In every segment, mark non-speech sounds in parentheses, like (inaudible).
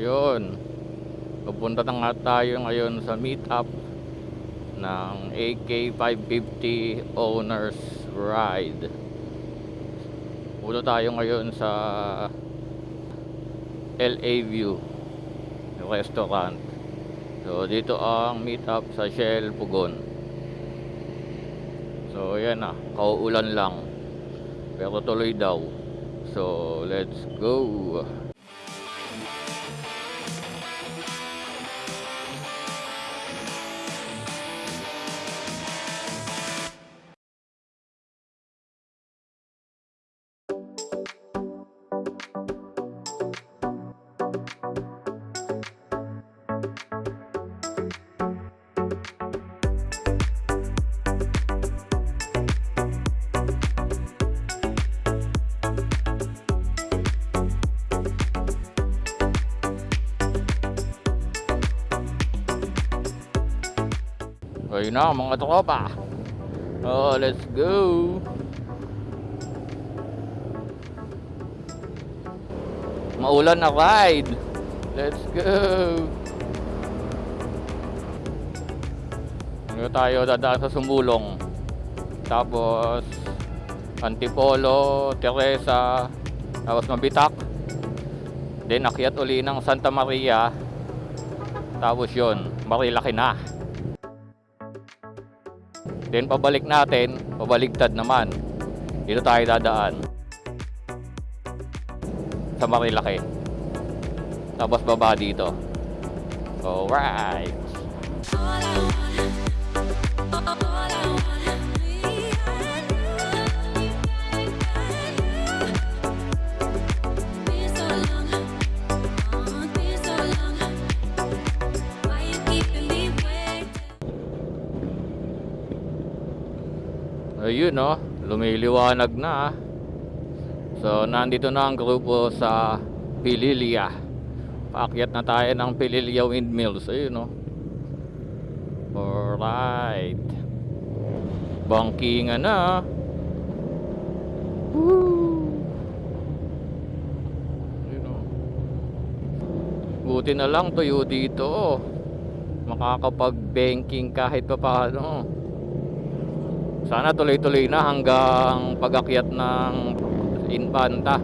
Ayun. Pupunta na nga tayo ngayon sa meetup ng AK550 Owners Ride. Pulo tayo ngayon sa LA View Restaurant. So dito ang meetup sa Shell Pugon. So yan na, kauulan lang. Pero tuloy daw. So let's go. Ayun na mga tropa. Oh, let's go. Maulan na ride. Let's go. Ano tayo dadaan sa Sumulong. Tapos Antipolo, Teresa, tapos Mabitak. Then akyat uli ng Santa Maria. Tapos yun, Marilaki na. Then pabalik natin, pabaligtad naman. Dito tayo dadaan. Sa Marilaki. Tapos baba dito. Alright. All Ayun no, lumiliwanag na. ah. So nandito na ang grupo sa Pililia. Paakyat na tayo ng Pililia Windmills. Ayun no. Alright. Bangkingan na. Woo! Ayun no. Buti na lang tuyo dito. Makakapag-banking kahit pa paano. Sana tuloy-tuloy na hanggang pag-akyat ng Infanta.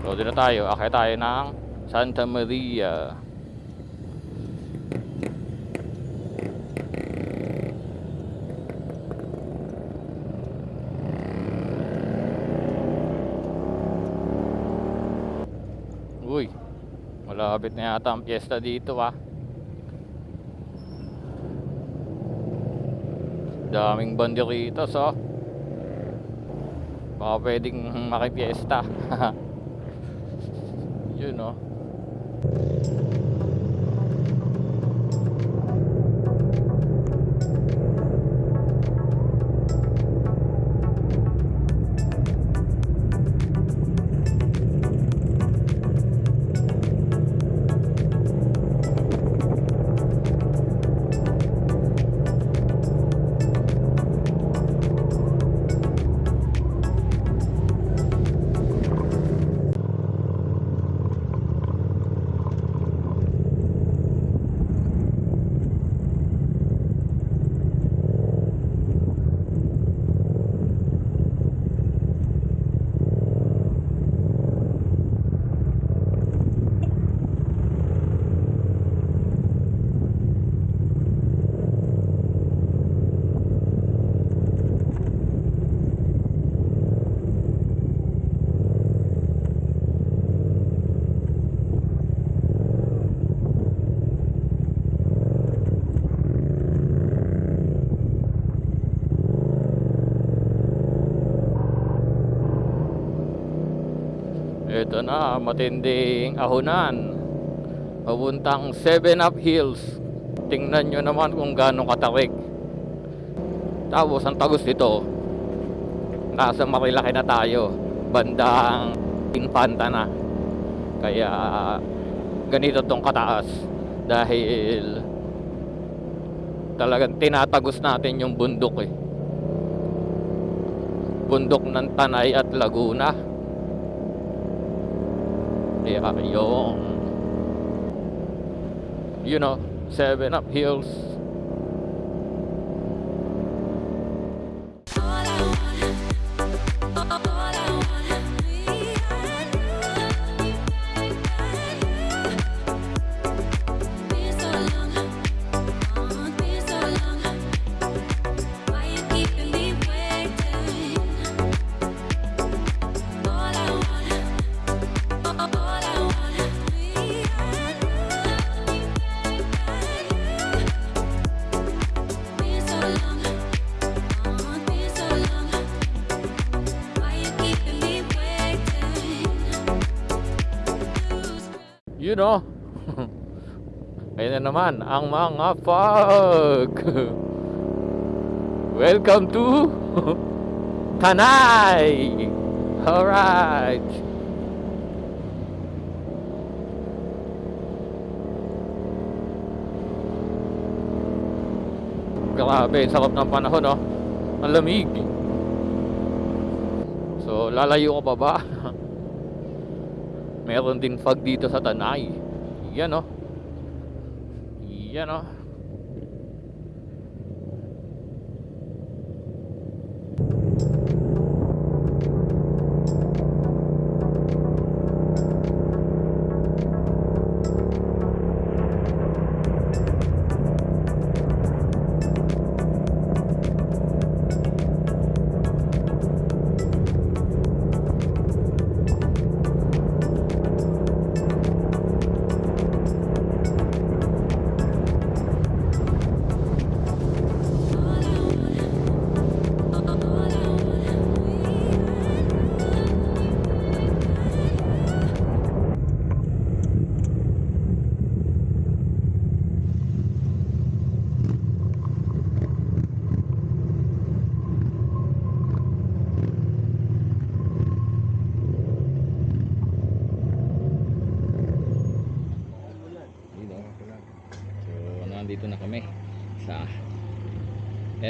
Doon na tayo. Akit tayo ng Santa Maria. Uy, malapit na yata ang piyesta dito ah. Daming banderitos oh. Baka pwedeng makipiesta. (laughs) Yun oh. Ito na, matinding ahunan. Papuntang 7 Up Hills. Tingnan nyo naman kung gaano katarik. Tapos ang tagos nito, nasa Marilaki na tayo. Bandang Infanta na. Kaya ganito tong kataas. Dahil talagang tinatagos natin yung bundok eh. Bundok ng Tanay at Laguna. Kaya yung you know, seven up hills. Know. (laughs) Ayun na naman ang mga fog. Welcome to (laughs) Tanay. Alright. Grabe, sarap ng panahon, no? Ang lamig. So, lalayo ko pa ba? (laughs) Meron din fog dito sa Tanay. Yan, no? Yan, no? Dito.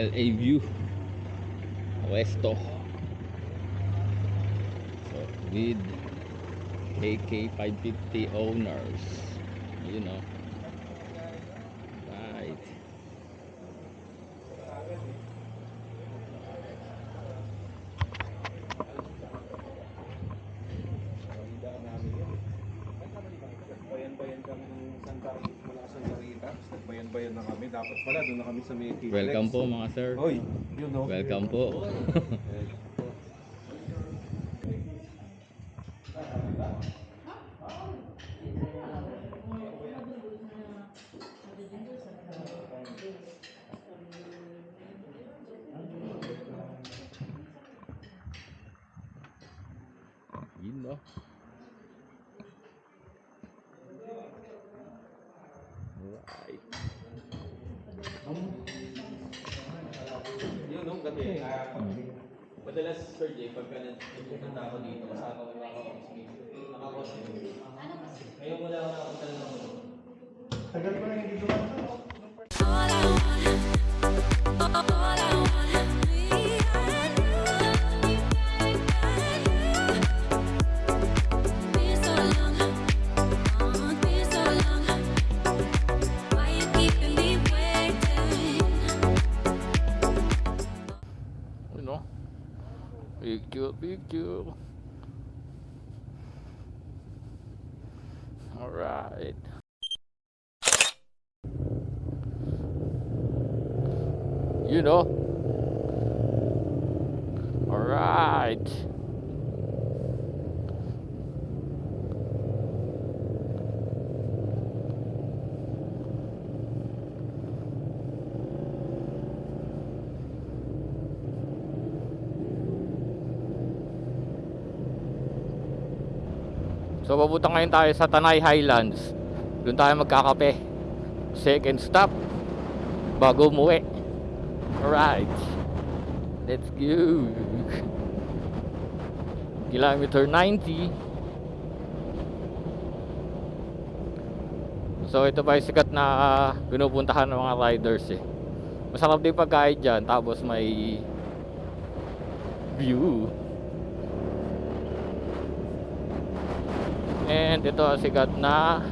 LA View Westo. So, with KK 550 owners. You know. Right. kami ng Santa Rita, mula sa Santa Rita. Tapos nagbayan-bayan na kami. Dapat pala doon na kami sa may T-Flex. Welcome po mga sir. Hoy, you know. Welcome po. (laughs) Yun no. Alright. Yun, no? Kasi, madalas, Sir Jay, pagka nagpupunta ako dito, kasama ko mga kakosmate. Nakakosmate. Ngayon wala ako nakapunta ng mga Tagal ko na hindi dumaan. Picture, picture. Alright. You know? Alright. So papunta ngayon tayo sa Tanay Highlands. Doon tayo magkakape. Second stop bago umuwi. Alright. Let's go. Kilometer 90. So ito pa yung sikat na ah, pinupuntahan ng mga riders eh. Masarap din pagkain dyan. Tapos may view. And ito sikat na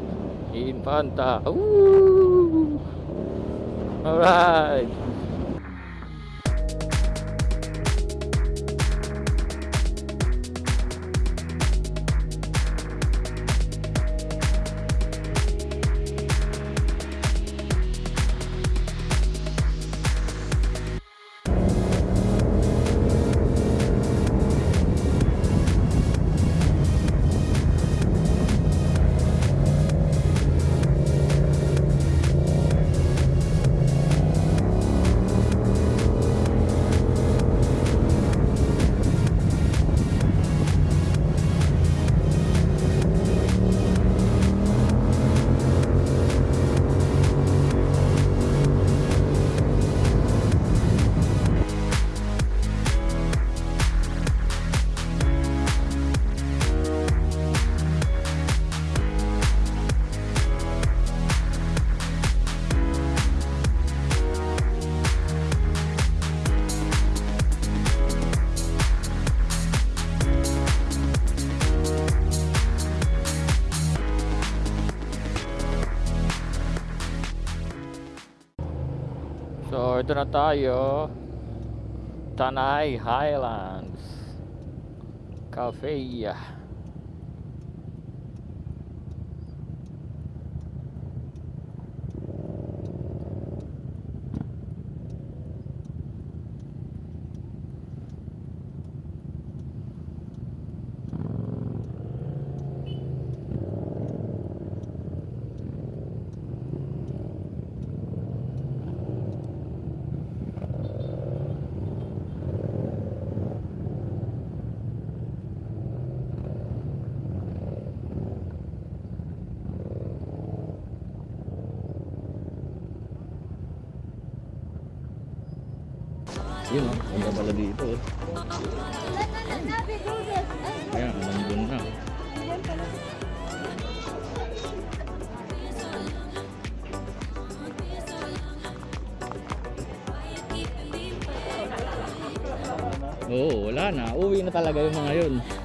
Infanta. Woo! Alright. Na tayo. Tanay Highlands Cafe. Yun o, punta pala dito. oh. Ayan, nandun na. Oo, wala na. Uwi na talaga yung mga. Yun